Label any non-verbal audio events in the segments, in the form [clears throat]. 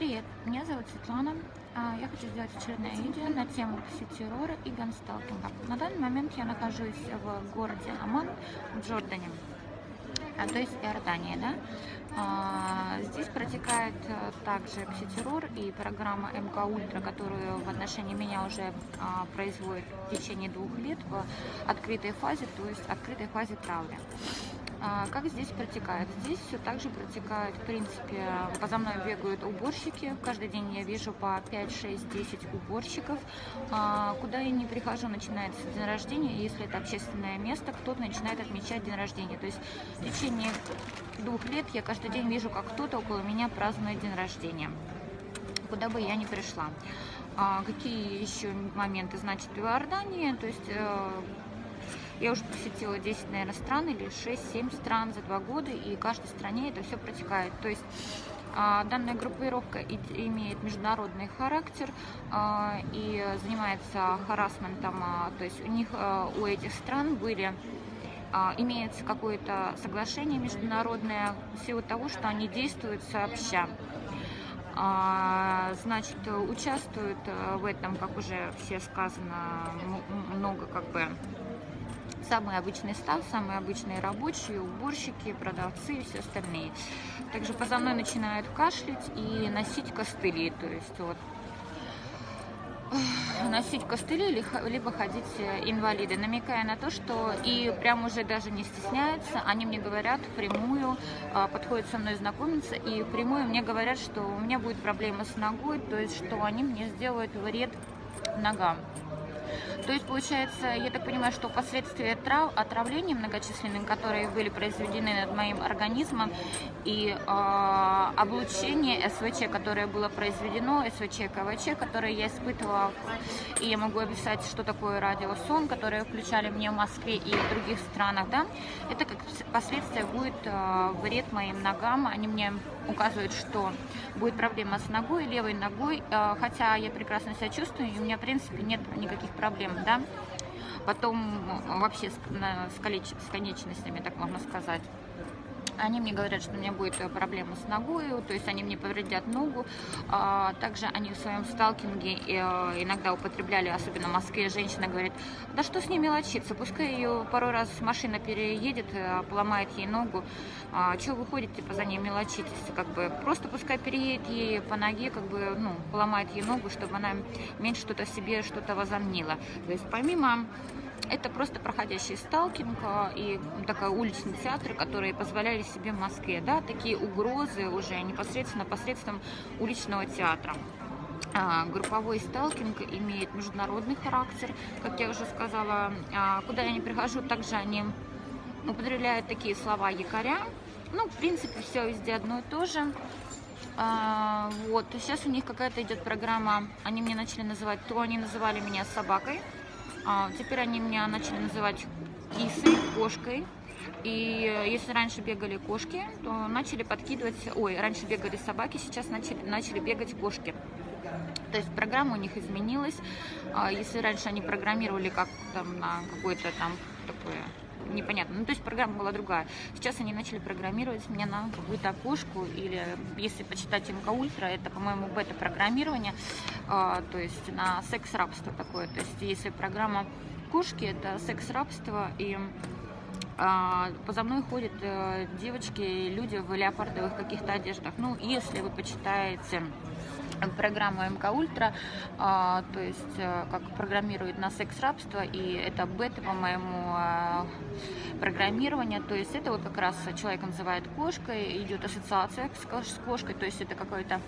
Привет, меня зовут Светлана. А, Я хочу сделать очередное видео на тему пси-террора и гансталкинга. На данный момент я нахожусь в городе Аман, в Джордане, а, то есть Иордания, да. А, Здесь протекает а, также пси-террор и программа МК Ультра, которую в отношении меня уже производит в течение двух лет в открытой фазе, то есть открытой фазе травли. А, Как здесь протекает? Здесь все так же протекает, в принципе, поза мной бегают уборщики. Каждый день я вижу по 5, 6, 10 уборщиков. А, Куда я не прихожу, начинается день рождения. Если это общественное место, кто-то начинает отмечать день рождения. То есть в течение двух лет я каждый день вижу, как кто-то около меня празднует день рождения. Куда бы я ни пришла. А, Какие еще моменты? Значит, в Иордании, то есть э, я уже посетила 10, наверное, стран или 6-7 стран за два года, и в каждой стране это все протекает. То есть а, данная группировка имеет международный характер а, и занимается харасментом, а, то есть у них, у этих стран были имеется какое-то соглашение международное в силу того, что они действуют сообща. Значит, участвуют э, в этом, как уже все сказано, много как бы самый обычный став, самые обычные рабочие, уборщики, продавцы и все остальные. Также поза мной начинают кашлять и носить костыли, то есть вот носить костыли либо- ходить э, инвалиды, намекая на то, что и прям уже даже не стесняются, они мне говорят впрямую, а, подходят со мной знакомиться и впрямую мне говорят, что у меня будет проблема с ногой, то есть что они мне сделают вред ногам. То есть, получается, я так понимаю, что последствия трав, отравлений многочисленных, которые были произведены над моим организмом, и э, облучение СВЧ, которое было произведено, СВЧ, КВЧ, которое я испытывала, и я могу описать, что такое радиосон, которое включали мне в Москве и в других странах, да, это как последствия будет э, вред моим ногам, они мне указывают, что будет проблема с ногой, левой ногой, э, хотя я прекрасно себя чувствую, и у меня, в принципе, нет никаких проблем, да. Потом э, вообще с, с с конечностями, так можно сказать. Они мне говорят, что у меня будет э, проблема с ногой, то есть они мне повредят ногу. А, Также они в своем сталкинге э, иногда употребляли, особенно в Москве, женщина говорит, да что с ней мелочиться, пускай ее пару раз машина переедет, э, поломает ей ногу, а, чего вы ходите, типа, за ней мелочитесь, как бы, просто пускай переедет ей по ноге, как бы, ну, поломает ей ногу, чтобы она меньше что-то себе, что-то возомнила. То есть помимо это просто проходящий сталкинг и такой уличный театр, которые позволяли себе в Москве, да, такие угрозы уже непосредственно посредством уличного театра. А, Групповой сталкинг имеет международный характер, как я уже сказала. А, Куда я не прихожу, также они употребляют такие слова якоря. Ну, в принципе, все везде одно и то же. А, вот, сейчас у них какая-то идет программа, они мне начали называть, то они называли меня собакой, теперь они меня начали называть кисой, кошкой. И э, если раньше бегали кошки, то начали подкидывать, ой, раньше бегали собаки, сейчас начали, начали бегать кошки. То есть программа у них изменилась. А, Если раньше они программировали как там на какой-то там такое непонятно. Ну, то есть программа была другая. Сейчас они начали программировать меня на какую-то кошку, или если почитать МК Ультра, это, по-моему, бета-программирование, а, то есть на секс-рабство такое. То есть если программа кошки, это секс-рабство, и поза мной ходят э, девочки, люди в леопардовых каких-то одеждах. Ну, если вы почитаете программу МК Ультра, а, то есть э, как программирует на секс-рабство, и это бета, по-моему, а, программирование, то есть это вот как раз человек называет кошкой, идет ассоциация с кош- с кошкой, то есть это какое-то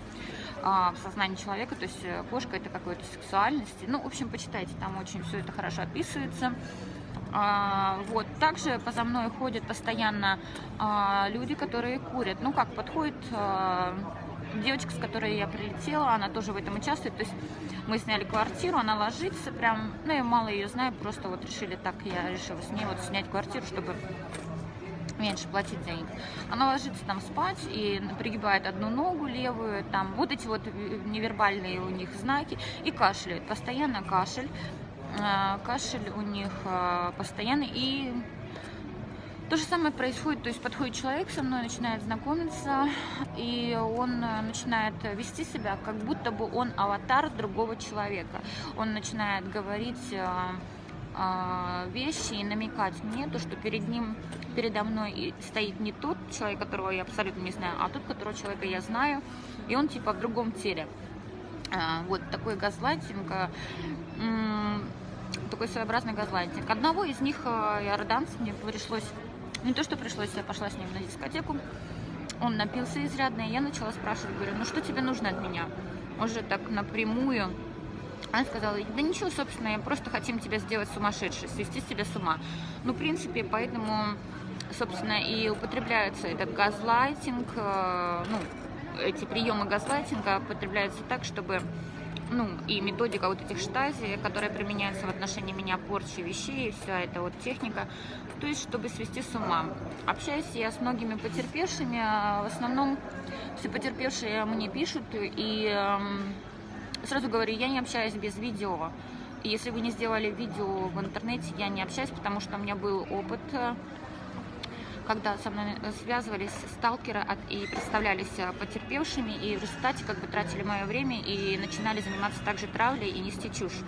а, в сознании человека, то есть э, кошка это какой-то сексуальности. Ну, в общем, почитайте, там очень все это хорошо описывается. А, вот. Также поза мной ходят постоянно а, люди, которые курят. Ну как, подходит а, девочка, с которой я прилетела, она тоже в этом участвует. То есть мы сняли квартиру, она ложится прям, ну я мало ее знаю, просто вот решили так, я решила с ней вот снять квартиру, чтобы меньше платить денег. Она ложится там спать и пригибает одну ногу левую, там вот эти вот невербальные у них знаки и кашляет, постоянно кашель. А, Кашель у них а, постоянный и То же самое происходит, то есть подходит человек со мной, начинает знакомиться, и он э, начинает вести себя, как будто бы он аватар другого человека. Он начинает говорить э, э, вещи и намекать мне, то, что перед ним, передо мной стоит не тот человек, которого я абсолютно не знаю, а тот, которого человека я знаю, и он типа в другом теле. Вот такой газлайтинг такой своеобразный газлайтинг. Одного из них, иорданца, мне пришлось не то, что пришлось, я пошла с ним на дискотеку. Он напился изрядно, и я начала спрашивать, говорю, ну что тебе нужно от меня? Уже так напрямую. Она сказала, да ничего, собственно, я просто хотим тебя сделать сумасшедшей, свести тебя с ума. Ну, в принципе, поэтому, собственно, и употребляется этот газлайтинг, э, ну, эти приемы газлайтинга употребляются так, чтобы ну, и методика вот этих штази, которая применяется в отношении меня, порчи вещей, вся эта вот техника, то есть, чтобы свести с ума. Общаюсь я с многими потерпевшими, а в основном все потерпевшие мне пишут, и э, сразу говорю, я не общаюсь без видео. И если вы не сделали видео в интернете, я не общаюсь, потому что у меня был опыт когда со мной э, связывались сталкеры и представлялись э, потерпевшими, и в результате как бы тратили мое время и начинали заниматься также травлей и нести чушь.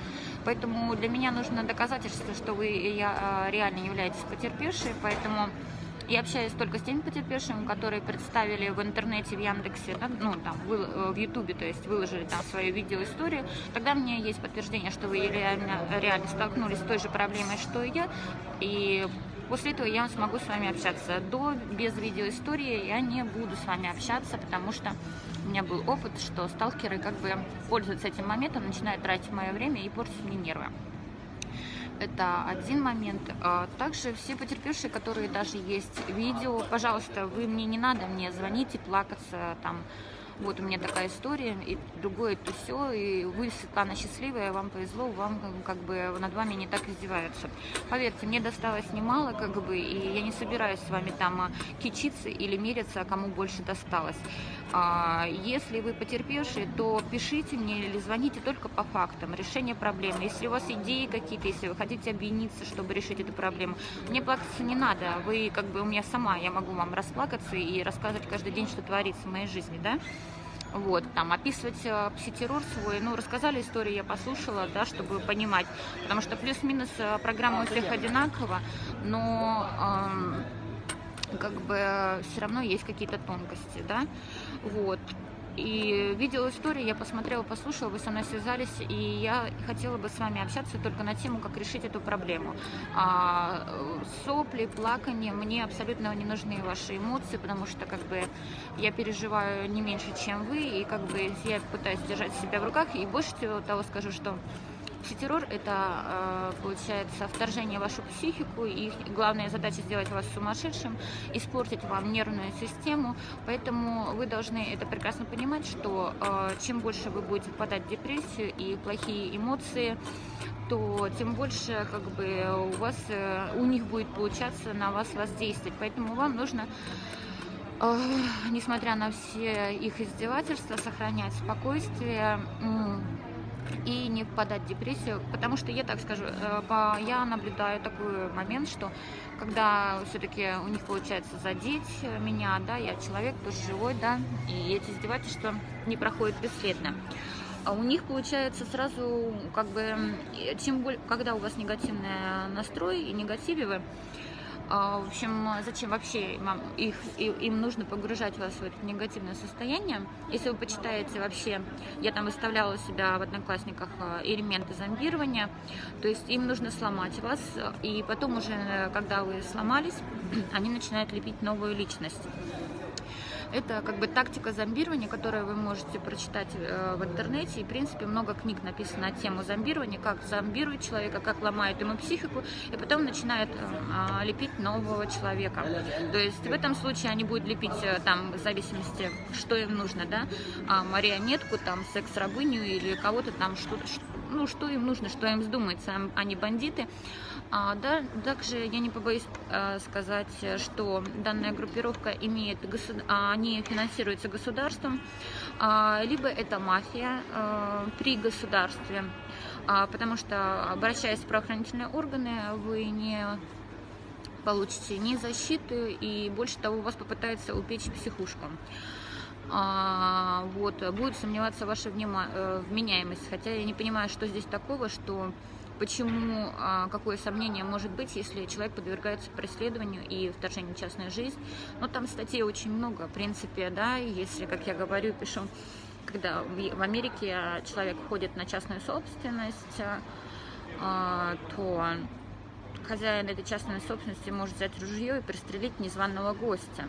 Поэтому для меня нужно доказательство, что вы я, э, реально являетесь потерпевшей, поэтому я общаюсь только с теми потерпевшими, которые представили в интернете, в Яндексе, да, ну, там, в Ютубе, то есть выложили там свою видеоисторию. Тогда у меня есть подтверждение, что вы реально, реально столкнулись с той же проблемой, что и я. И После этого я смогу с вами общаться. До, без видеоистории я не буду с вами общаться, потому что у меня был опыт, что сталкеры как бы пользуются этим моментом, начинают тратить мое время и портить мне нервы. Это один момент. А также все потерпевшие, которые даже есть видео, пожалуйста, вы мне не надо мне звонить и плакаться там, вот у меня такая история, и другое, то все, и вы, Светлана, счастливая, вам повезло, вам как бы над вами не так издеваются. Поверьте, мне досталось немало, как бы, и я не собираюсь с вами там а, кичиться или мериться, кому больше досталось. А, если вы потерпевшие, то пишите мне или звоните только по фактам, решение проблемы. Если у вас идеи какие-то, если вы хотите объединиться, чтобы решить эту проблему, мне плакаться не надо, вы как бы у меня сама, я могу вам расплакаться и рассказывать каждый день, что творится в моей жизни, да? вот, там, описывать э, психотеррор свой, ну, рассказали историю, я послушала, да, чтобы понимать, потому что плюс-минус э, программа у всех одинакова, но э, как бы все равно есть какие-то тонкости, да, вот, и видела историю, я посмотрела, послушала, вы со мной связались, и я хотела бы с вами общаться только на тему, как решить эту проблему. А, сопли, плакание, мне абсолютно не нужны ваши эмоции, потому что как бы я переживаю не меньше, чем вы, и как бы я пытаюсь держать себя в руках, и больше того скажу, что Психотеррор – это, э, получается, вторжение в вашу психику, и главная задача сделать вас сумасшедшим, испортить вам нервную систему, поэтому вы должны это прекрасно понимать, что э, чем больше вы будете впадать в депрессию и плохие эмоции, то тем больше как бы у вас, э, у них будет получаться на вас воздействовать, поэтому вам нужно несмотря на все их издевательства, сохранять спокойствие, и не впадать в депрессию, потому что я так скажу, э, я наблюдаю такой момент, что когда все-таки у них получается задеть меня, да, я человек тоже живой, да, и эти издевательства не проходят бесследно. А у них получается сразу, как бы, чем более, когда у вас негативный настрой и негативе вы, в общем, зачем вообще их, им нужно погружать вас в это негативное состояние? Если вы почитаете вообще, я там выставляла себя в Одноклассниках а, элементы зомбирования, то есть им нужно сломать вас, и потом уже, когда вы сломались, [clears throat] они начинают лепить новую личность. Это как бы тактика зомбирования, которую вы можете прочитать э, в интернете. И, в принципе, много книг написано на тему зомбирования, как зомбирует человека, как ломает ему психику, и потом начинает э, а, лепить нового человека. То есть в этом случае они будут лепить э, там в зависимости, что им нужно, да, а, марионетку, там, секс-рабыню или кого-то там, что, ну, что им нужно, что им вздумается, они бандиты. А, да, также я не побоюсь а, сказать, что данная группировка имеет, а, они финансируются государством, а, либо это мафия а, при государстве, а, потому что, обращаясь в правоохранительные органы, вы не получите ни защиты, и больше того, вас попытается упечь психушку. А, вот, будет сомневаться ваша э, вменяемость, хотя я не понимаю, что здесь такого, что почему, а, какое сомнение может быть, если человек подвергается преследованию и вторжению в частную жизнь. Но там статей очень много, в принципе, да, если, как я говорю, пишу, когда в Америке человек ходит на частную собственность, а, то хозяин этой частной собственности может взять ружье и пристрелить незваного гостя.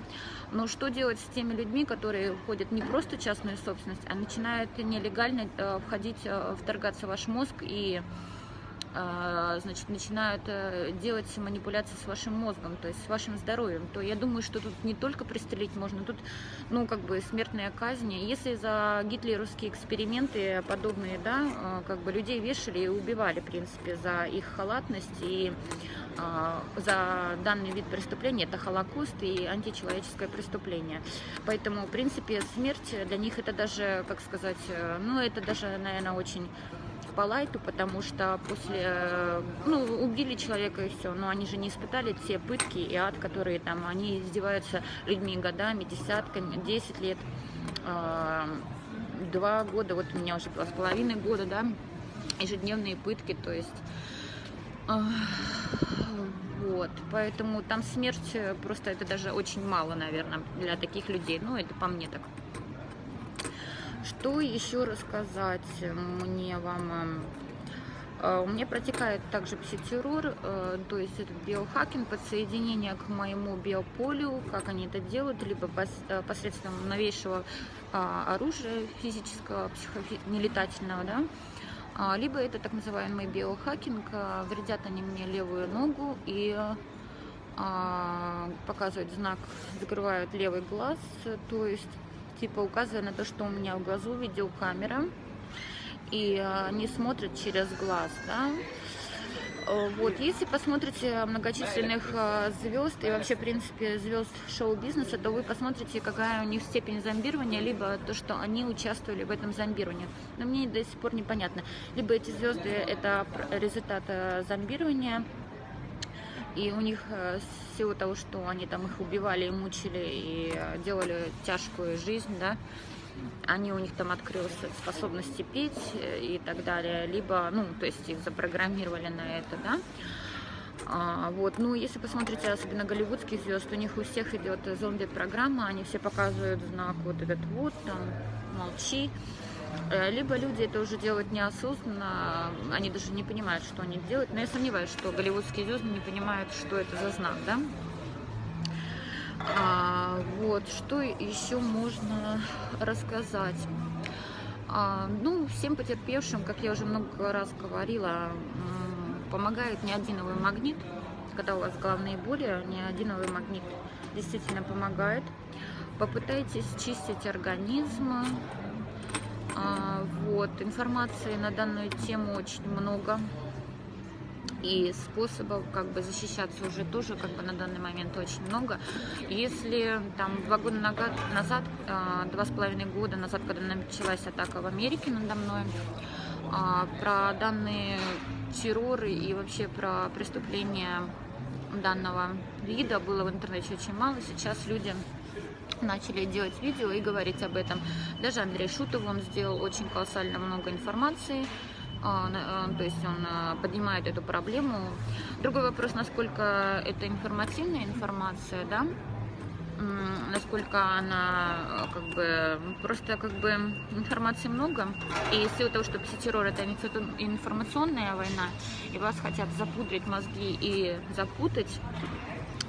Но что делать с теми людьми, которые ходят не просто в частную собственность, а начинают нелегально э, входить, э, вторгаться в ваш мозг и значит, начинают э, делать манипуляции с вашим мозгом, то есть с вашим здоровьем, то я думаю, что тут не только пристрелить можно, тут, ну, как бы смертная казнь. Если за гитлеровские эксперименты подобные, да, э, как бы людей вешали и убивали, в принципе, за их халатность и а, за данный вид преступления это Холокост и античеловеческое преступление. Поэтому, в принципе, смерть для них это даже, как сказать, э, ну, это даже, наверное, очень по лайту, потому что после, э, ну, убили человека и все, но они же не испытали те пытки и ад, которые там, они издеваются людьми годами, десятками, 10 лет, э, два года, вот у меня уже два с половиной года, да, ежедневные пытки, то есть, вот, поэтому там смерть просто это даже очень мало, наверное, для таких людей, ну, это по мне так. Что еще рассказать мне вам? Э, у меня протекает также пситеррор, э, то есть это биохакинг, подсоединение к моему биополю, как они это делают, либо э, посредством новейшего а, оружия физического, психонелетательного, да, а, либо это так называемый биохакинг, вредят они мне левую ногу и а, показывают знак, закрывают левый глаз, то есть типа указывая на то, что у меня в глазу видеокамера, и они смотрят через глаз, да. Э, вот, если посмотрите многочисленных э, звезд и вообще, в принципе, звезд шоу-бизнеса, то вы посмотрите, какая у них степень зомбирования, либо то, что они участвовали в этом зомбировании. Но мне до сих пор непонятно. Либо эти звезды – это результат э, зомбирования, и у них с силу того, что они там их убивали мучили и делали тяжкую жизнь, да, они у них там открылась способности петь э, и так далее, либо, ну, то есть их запрограммировали на это, да. А, вот, ну, если посмотрите, особенно голливудских звезд, у них у всех идет зомби-программа, они все показывают знак вот этот вот, там, молчи, Э, либо люди это уже делают неосознанно, они даже не понимают, что они делают. Но я сомневаюсь, что голливудские звезды не понимают, что это за знак, да? А, вот, что еще можно рассказать? А, ну, всем потерпевшим, как я уже много раз говорила, помогает неодиновый магнит. Когда у вас головные боли, неодиновый магнит действительно помогает. Попытайтесь чистить организм, а, вот, информации на данную тему очень много. И способов как бы защищаться уже тоже как бы на данный момент очень много. Если там два года назад, а, два с половиной года назад, когда началась атака в Америке надо мной, а, про данные терроры и вообще про преступления данного вида было в интернете очень мало. Сейчас люди начали делать видео и говорить об этом. Даже Андрей Шутов, он сделал очень колоссально много информации, то есть он а, поднимает эту проблему. Другой вопрос, насколько это информативная информация, да, насколько она как бы просто как бы информации много и из-за того, что пситеррор это информационная война и вас хотят запудрить мозги и запутать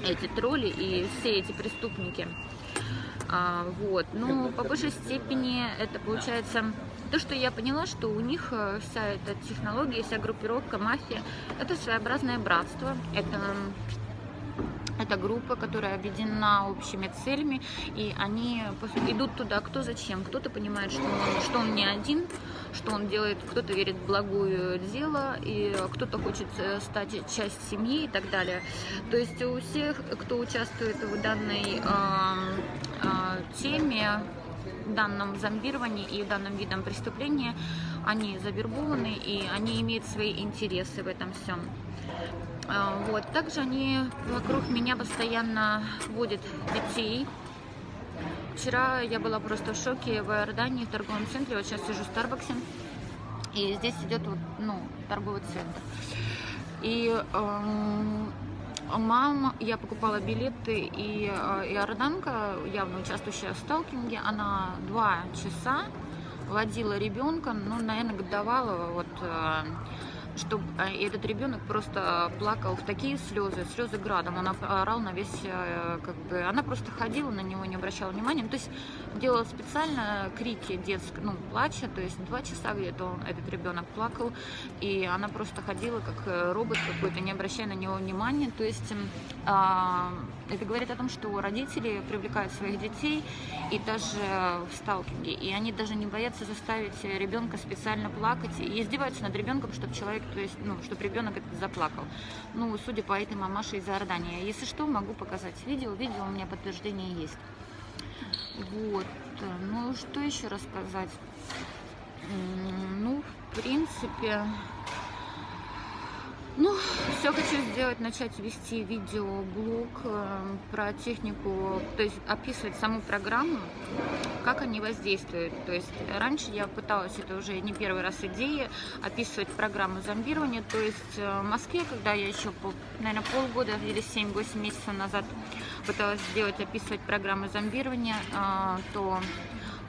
эти тролли и все эти преступники а, вот. Но по большей степени это получается то, что я поняла, что у них э, вся эта технология, вся группировка, мафия, это своеобразное братство, это это группа, которая объединена общими целями, и они идут туда кто зачем. Кто-то понимает, что он, что он не один, что он делает, кто-то верит в благое дело, и кто-то хочет э, стать часть семьи и так далее. То есть у всех, кто участвует в данной э, э, теме, данном зомбировании и в данном видом преступления, они завербованы и они имеют свои интересы в этом всем. А, вот. Также они вокруг меня постоянно водят детей. Вчера я была просто в шоке в Иордании, в торговом центре. Вот сейчас сижу в Старбаксе. И здесь идет вот, ну, торговый центр. И э, мама, я покупала билеты, и э, иорданка, явно участвующая в сталкинге, она два часа водила ребенка, ну, наверное, годовалого, вот, э, чтобы этот ребенок просто плакал в такие слезы, слезы градом, он орал на весь, э, как бы, она просто ходила на него, не обращала внимания, ну, то есть делала специально крики детские, ну, плача, то есть два часа где-то этот ребенок плакал, и она просто ходила как э, робот какой-то, не обращая на него внимания, то есть а, это говорит о том, что родители привлекают своих детей и даже в сталкинге, и они даже не боятся заставить ребенка специально плакать и издеваются над ребенком, чтобы человек, то есть, ну, чтобы ребенок заплакал. Ну, судя по этой мамаше из Иордании. Если что, могу показать видео. Видео у меня подтверждение есть. Вот. Ну, что еще рассказать? Ну, в принципе, ну, все хочу сделать, начать вести видеоблог э, про технику, то есть описывать саму программу, как они воздействуют. То есть раньше я пыталась, это уже не первый раз идея, описывать программу зомбирования. То есть э, в Москве, когда я еще, наверное, полгода или 7-8 месяцев назад пыталась сделать, описывать программу зомбирования, э, то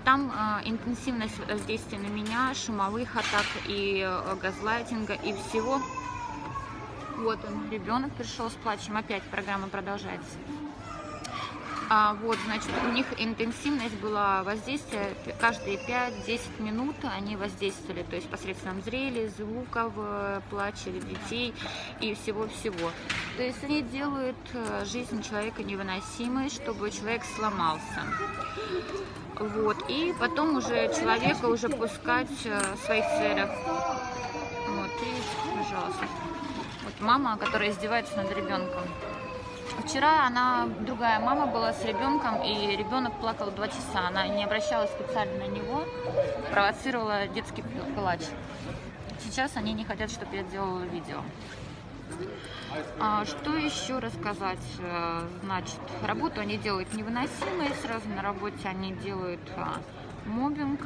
там э, интенсивность воздействия на меня, шумовых атак и газлайтинга и всего вот он, ребенок пришел с плачем. Опять программа продолжается. А, вот, значит, у них интенсивность была воздействия каждые 5-10 минут они воздействовали, то есть посредством зрели, звуков, э, плача детей и всего-всего. То есть они делают э, жизнь человека невыносимой, чтобы человек сломался. Вот, и потом уже человека уже пускать э, в своих целях. Вот, и, пожалуйста мама, которая издевается над ребенком. Вчера она, другая мама была с ребенком, и ребенок плакал два часа. Она не обращалась специально на него, провоцировала детский плач. Сейчас они не хотят, чтобы я делала видео. А, что еще рассказать? Э, значит, работу они делают невыносимой, сразу на работе они делают а, мобинг,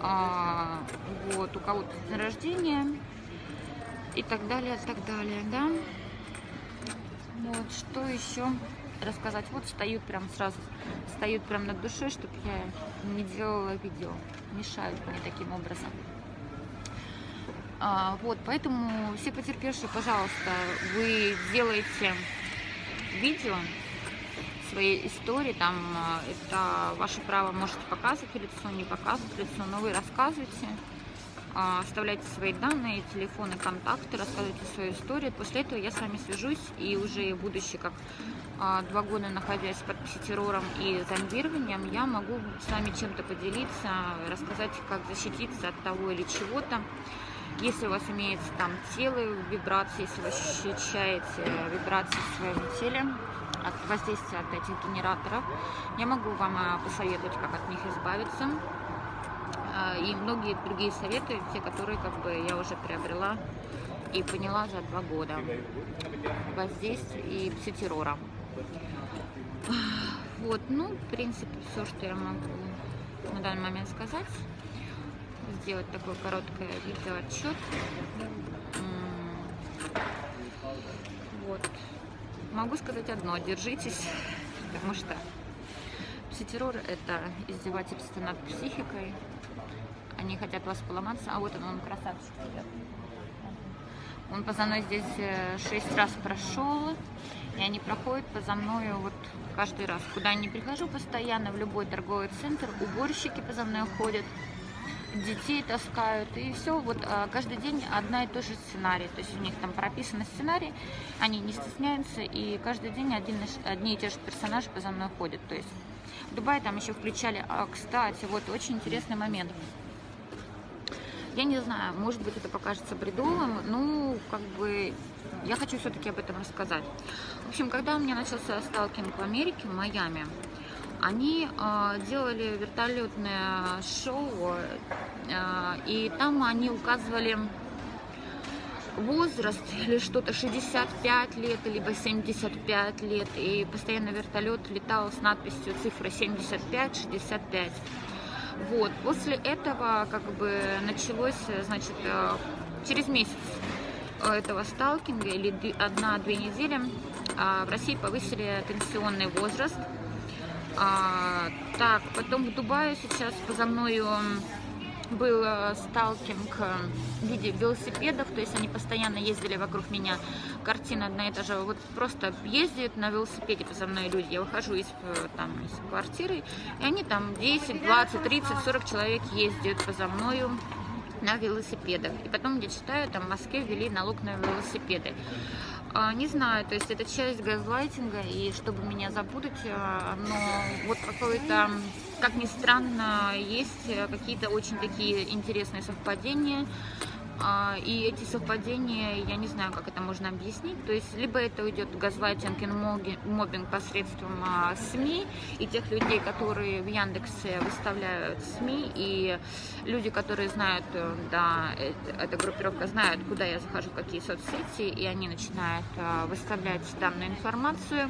а, вот, у кого-то день рождения, и так далее, так далее, да. Вот, что еще рассказать? Вот встают прям сразу, встают прям над душой, чтобы я не делала видео. Мешают мне таким образом. А, вот, поэтому все потерпевшие, пожалуйста, вы делаете видео, своей истории, там это ваше право, можете показывать лицо, не показывать лицо, но вы рассказывайте, а, оставляйте свои данные, телефоны, контакты, рассказывайте свою историю. После этого я с вами свяжусь и уже будучи как а, два года находясь под пситеррором и зомбированием, я могу с вами чем-то поделиться, рассказать, как защититься от того или чего-то. Если у вас имеется там тело, вибрации, если вы ощущаете вибрации в своем теле, от воздействия от этих генераторов, я могу вам а, посоветовать, как от них избавиться. А, и многие другие советы, те, которые как бы я уже приобрела и поняла за два года воздействие и пситеррора. Вот, ну, в принципе, все, что я могу на данный момент сказать. Сделать такой короткое видеоотчет. Вот. Могу сказать одно, держитесь, потому что пситеррор – это издевательство над психикой, они хотят вас поломаться. А вот он, он красавчик. Он поза мной здесь э, шесть раз прошел, и они проходят поза мной вот каждый раз. Куда я не прихожу постоянно, в любой торговый центр, уборщики поза мной ходят, детей таскают, и все, вот а, каждый день одна и та же сценарий, то есть у них там прописан сценарий, они не стесняются, и каждый день один, одни и те же персонажи поза мной ходят, то есть в Дубае там еще включали, а, кстати, вот очень интересный момент, я не знаю, может быть, это покажется бредовым, но как бы я хочу все-таки об этом рассказать. В общем, когда у меня начался сталкинг в Америке, в Майами, они э, делали вертолетное шоу, э, и там они указывали возраст или что-то 65 лет, либо 75 лет. И постоянно вертолет летал с надписью цифры 75-65. Вот. После этого как бы началось, значит, э, через месяц этого сталкинга или одна-две недели а, в России повысили пенсионный возраст. А, так, потом в Дубае сейчас поза мною был э, сталкинг э, в виде велосипедов, то есть они постоянно ездили вокруг меня. Картина одна и та же. Вот просто ездят на велосипеде поза мной люди. Я выхожу из, э, там, из квартиры, и они там 10, 20, 30, 40 человек ездят поза мною на велосипедах. И потом я читаю, там в Москве ввели налог на велосипеды. А, не знаю, то есть это часть газлайтинга, и чтобы меня запутать, а, но вот какой-то, как ни странно, есть какие-то очень такие интересные совпадения. А, и эти совпадения, я не знаю, как это можно объяснить. То есть, либо это уйдет газлайтинг и мобинг посредством а, СМИ и тех людей, которые в Яндексе выставляют СМИ, и люди, которые знают, э, да, эта группировка знает, куда я захожу, какие соцсети, и они начинают а, выставлять данную информацию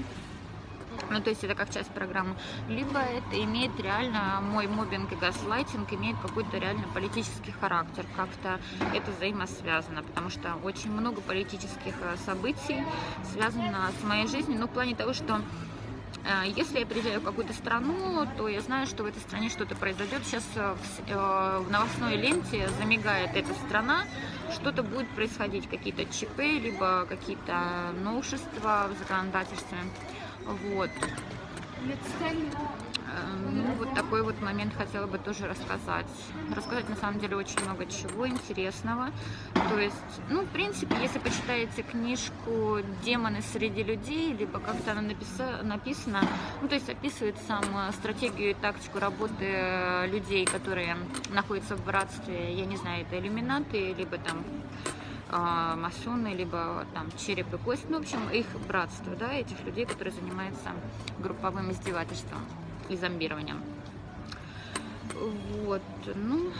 ну, то есть это как часть программы, либо это имеет реально, мой мобинг и газлайтинг имеет какой-то реально политический характер, как-то это взаимосвязано, потому что очень много политических э, событий связано с моей жизнью, ну, в плане того, что э, если я приезжаю в какую-то страну, то я знаю, что в этой стране что-то произойдет. Сейчас э, в новостной ленте замигает эта страна, что-то будет происходить, какие-то ЧП, либо какие-то новшества в законодательстве. Вот. Эм, ну, вот такой вот момент хотела бы тоже рассказать. Рассказать, на самом деле, очень много чего интересного. То есть, ну, в принципе, если почитаете книжку «Демоны среди людей», либо как-то она написа написана, ну, то есть описывает сам э, стратегию и тактику работы э, людей, которые находятся в братстве, я не знаю, это иллюминаты, либо там а, масоны, либо там череп и кость, ну, в общем, их братство, да, этих людей, которые занимаются групповым издевательством и зомбированием. Вот, ну,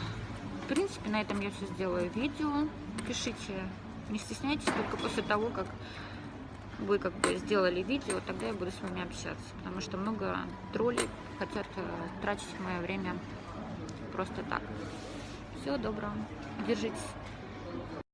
в принципе, на этом я все сделаю видео. Пишите, не стесняйтесь, только после того, как вы как бы сделали видео, тогда я буду с вами общаться, потому что много троллей хотят э, тратить мое время просто так. Всего доброго, держитесь.